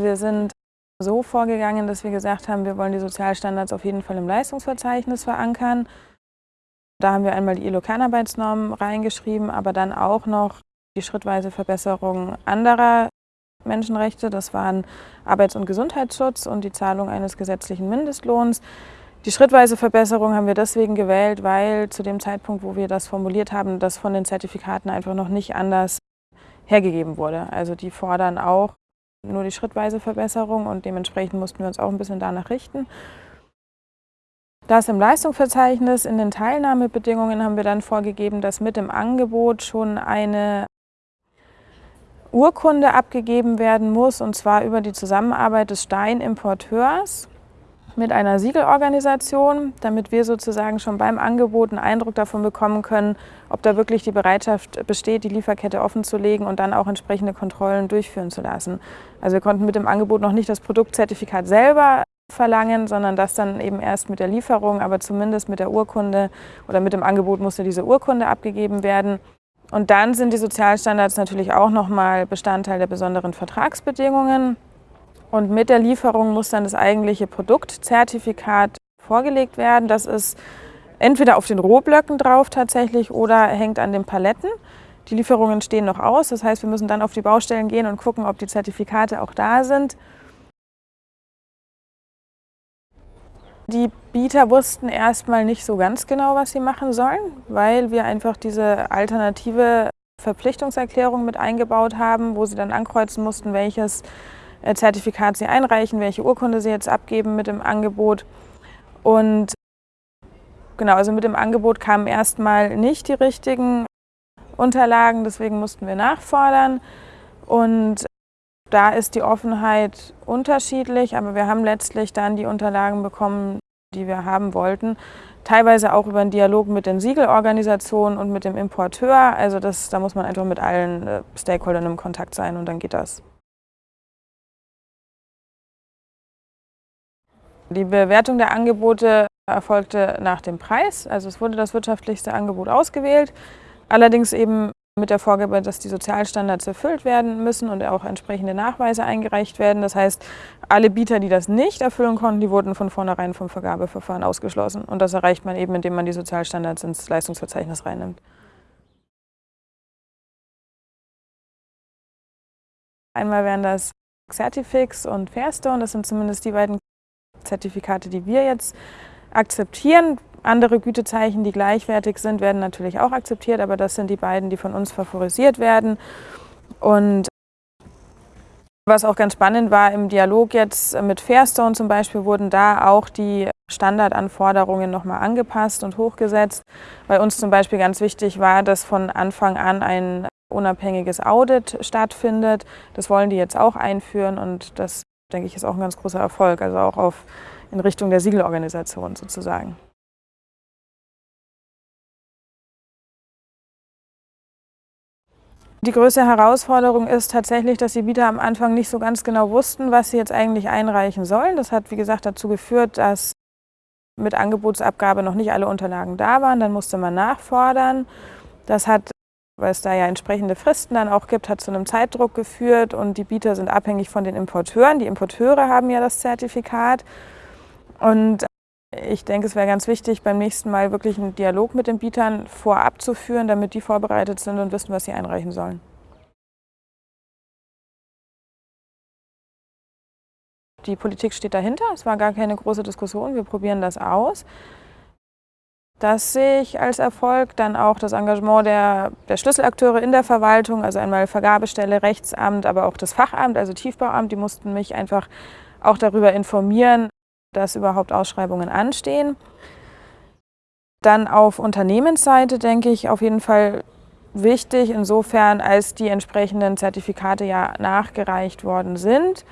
Wir sind so vorgegangen, dass wir gesagt haben, wir wollen die Sozialstandards auf jeden Fall im Leistungsverzeichnis verankern. Da haben wir einmal die ILO-Kernarbeitsnormen reingeschrieben, aber dann auch noch die schrittweise Verbesserung anderer Menschenrechte. Das waren Arbeits- und Gesundheitsschutz und die Zahlung eines gesetzlichen Mindestlohns. Die schrittweise Verbesserung haben wir deswegen gewählt, weil zu dem Zeitpunkt, wo wir das formuliert haben, das von den Zertifikaten einfach noch nicht anders hergegeben wurde. Also die fordern auch nur die schrittweise Verbesserung und dementsprechend mussten wir uns auch ein bisschen danach richten. Das im Leistungsverzeichnis, in den Teilnahmebedingungen haben wir dann vorgegeben, dass mit dem Angebot schon eine Urkunde abgegeben werden muss, und zwar über die Zusammenarbeit des Steinimporteurs mit einer Siegelorganisation, damit wir sozusagen schon beim Angebot einen Eindruck davon bekommen können, ob da wirklich die Bereitschaft besteht, die Lieferkette offen zu legen und dann auch entsprechende Kontrollen durchführen zu lassen. Also wir konnten mit dem Angebot noch nicht das Produktzertifikat selber verlangen, sondern das dann eben erst mit der Lieferung, aber zumindest mit der Urkunde oder mit dem Angebot musste diese Urkunde abgegeben werden. Und dann sind die Sozialstandards natürlich auch nochmal Bestandteil der besonderen Vertragsbedingungen. Und mit der Lieferung muss dann das eigentliche Produktzertifikat vorgelegt werden. Das ist entweder auf den Rohblöcken drauf tatsächlich oder hängt an den Paletten. Die Lieferungen stehen noch aus, das heißt, wir müssen dann auf die Baustellen gehen und gucken, ob die Zertifikate auch da sind. Die Bieter wussten erstmal nicht so ganz genau, was sie machen sollen, weil wir einfach diese alternative Verpflichtungserklärung mit eingebaut haben, wo sie dann ankreuzen mussten, welches Zertifikat sie einreichen, welche Urkunde sie jetzt abgeben mit dem Angebot. Und genau, also mit dem Angebot kamen erstmal nicht die richtigen Unterlagen, deswegen mussten wir nachfordern. Und da ist die Offenheit unterschiedlich, aber wir haben letztlich dann die Unterlagen bekommen, die wir haben wollten. Teilweise auch über einen Dialog mit den Siegelorganisationen und mit dem Importeur. Also das, da muss man einfach mit allen äh, Stakeholdern im Kontakt sein und dann geht das. Die Bewertung der Angebote erfolgte nach dem Preis. Also es wurde das wirtschaftlichste Angebot ausgewählt. Allerdings eben mit der Vorgabe, dass die Sozialstandards erfüllt werden müssen und auch entsprechende Nachweise eingereicht werden. Das heißt, alle Bieter, die das nicht erfüllen konnten, die wurden von vornherein vom Vergabeverfahren ausgeschlossen. Und das erreicht man eben, indem man die Sozialstandards ins Leistungsverzeichnis reinnimmt. Einmal wären das Certifix und Fairstone, das sind zumindest die beiden Zertifikate, die wir jetzt akzeptieren. Andere Gütezeichen, die gleichwertig sind, werden natürlich auch akzeptiert, aber das sind die beiden, die von uns favorisiert werden. Und was auch ganz spannend war, im Dialog jetzt mit Fairstone zum Beispiel wurden da auch die Standardanforderungen nochmal angepasst und hochgesetzt. Bei uns zum Beispiel ganz wichtig war, dass von Anfang an ein unabhängiges Audit stattfindet. Das wollen die jetzt auch einführen und das denke ich, ist auch ein ganz großer Erfolg, also auch auf, in Richtung der Siegelorganisation sozusagen. Die größte Herausforderung ist tatsächlich, dass die Bieter am Anfang nicht so ganz genau wussten, was sie jetzt eigentlich einreichen sollen. Das hat, wie gesagt, dazu geführt, dass mit Angebotsabgabe noch nicht alle Unterlagen da waren. Dann musste man nachfordern. Das hat weil es da ja entsprechende Fristen dann auch gibt, hat zu einem Zeitdruck geführt und die Bieter sind abhängig von den Importeuren. Die Importeure haben ja das Zertifikat und ich denke, es wäre ganz wichtig, beim nächsten Mal wirklich einen Dialog mit den Bietern vorab zu führen, damit die vorbereitet sind und wissen, was sie einreichen sollen. Die Politik steht dahinter, es war gar keine große Diskussion, wir probieren das aus. Das sehe ich als Erfolg. Dann auch das Engagement der, der, Schlüsselakteure in der Verwaltung, also einmal Vergabestelle, Rechtsamt, aber auch das Fachamt, also Tiefbauamt, die mussten mich einfach auch darüber informieren, dass überhaupt Ausschreibungen anstehen. Dann auf Unternehmensseite denke ich auf jeden Fall wichtig, insofern als die entsprechenden Zertifikate ja nachgereicht worden sind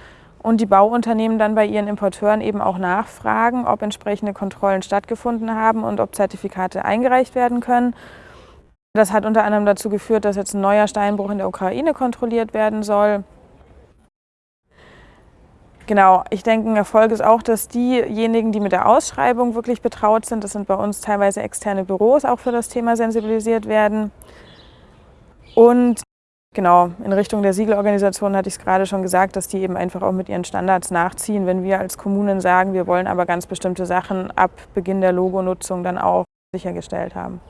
und die Bauunternehmen dann bei ihren Importeuren eben auch nachfragen, ob entsprechende Kontrollen stattgefunden haben und ob Zertifikate eingereicht werden können. Das hat unter anderem dazu geführt, dass jetzt ein neuer Steinbruch in der Ukraine kontrolliert werden soll. Genau, ich denke, ein Erfolg ist auch, dass diejenigen, die mit der Ausschreibung wirklich betraut sind, das sind bei uns teilweise externe Büros, auch für das Thema sensibilisiert werden. Und Genau, in Richtung der Siegelorganisation hatte ich es gerade schon gesagt, dass die eben einfach auch mit ihren Standards nachziehen. Wenn wir als Kommunen sagen, wir wollen aber ganz bestimmte Sachen ab Beginn der Logonutzung dann auch sichergestellt haben.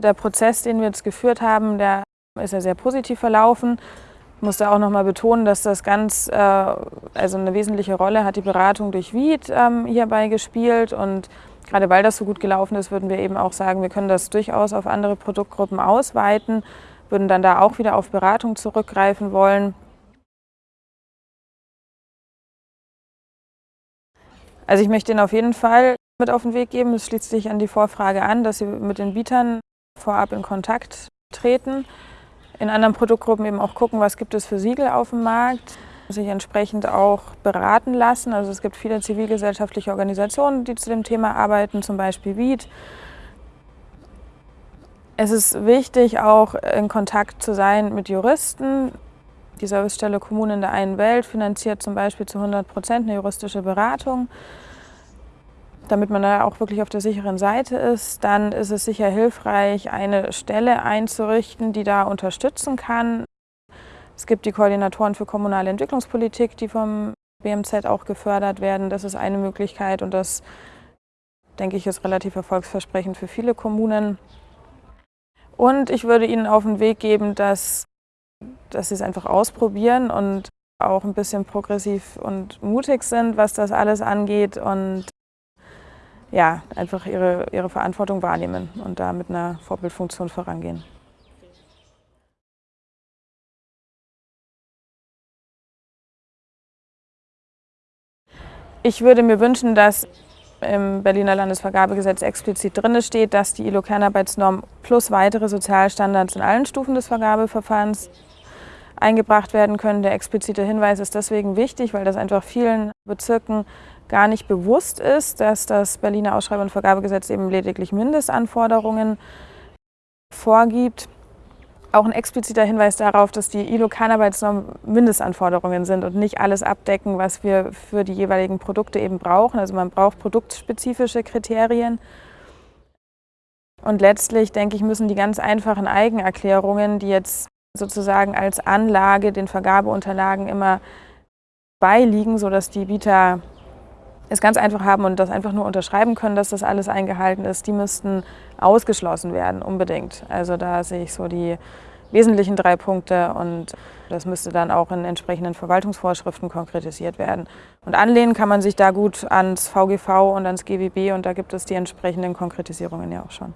Der Prozess, den wir jetzt geführt haben, der ist ja sehr positiv verlaufen. Ich muss da auch nochmal betonen, dass das ganz, äh, also eine wesentliche Rolle hat die Beratung durch Wied ähm, hierbei gespielt und gerade weil das so gut gelaufen ist, würden wir eben auch sagen, wir können das durchaus auf andere Produktgruppen ausweiten würden dann da auch wieder auf Beratung zurückgreifen wollen. Also ich möchte Ihnen auf jeden Fall mit auf den Weg geben. Es schließt sich an die Vorfrage an, dass Sie mit den Bietern vorab in Kontakt treten. In anderen Produktgruppen eben auch gucken, was gibt es für Siegel auf dem Markt. Sich entsprechend auch beraten lassen. Also es gibt viele zivilgesellschaftliche Organisationen, die zu dem Thema arbeiten, zum Beispiel WIED. Es ist wichtig, auch in Kontakt zu sein mit Juristen. Die Servicestelle Kommunen in der einen Welt finanziert zum Beispiel zu 100 Prozent eine juristische Beratung. Damit man da auch wirklich auf der sicheren Seite ist, dann ist es sicher hilfreich, eine Stelle einzurichten, die da unterstützen kann. Es gibt die Koordinatoren für kommunale Entwicklungspolitik, die vom BMZ auch gefördert werden. Das ist eine Möglichkeit und das, denke ich, ist relativ erfolgsversprechend für viele Kommunen. Und ich würde Ihnen auf den Weg geben, dass, dass Sie es einfach ausprobieren und auch ein bisschen progressiv und mutig sind, was das alles angeht und ja, einfach ihre, ihre Verantwortung wahrnehmen und da mit einer Vorbildfunktion vorangehen. Ich würde mir wünschen, dass im Berliner Landesvergabegesetz explizit drin steht, dass die ILO-Kernarbeitsnorm plus weitere Sozialstandards in allen Stufen des Vergabeverfahrens eingebracht werden können. Der explizite Hinweis ist deswegen wichtig, weil das einfach vielen Bezirken gar nicht bewusst ist, dass das Berliner Ausschreibung- und Vergabegesetz eben lediglich Mindestanforderungen vorgibt. Auch ein expliziter Hinweis darauf, dass die ILO-Kernarbeitsnorm Mindestanforderungen sind und nicht alles abdecken, was wir für die jeweiligen Produkte eben brauchen. Also man braucht produktspezifische Kriterien. Und letztlich, denke ich, müssen die ganz einfachen Eigenerklärungen, die jetzt sozusagen als Anlage den Vergabeunterlagen immer beiliegen, sodass die Bieter es ganz einfach haben und das einfach nur unterschreiben können, dass das alles eingehalten ist, die müssten ausgeschlossen werden, unbedingt. Also da sehe ich so die wesentlichen drei Punkte und das müsste dann auch in entsprechenden Verwaltungsvorschriften konkretisiert werden. Und anlehnen kann man sich da gut ans VGV und ans GWB und da gibt es die entsprechenden Konkretisierungen ja auch schon.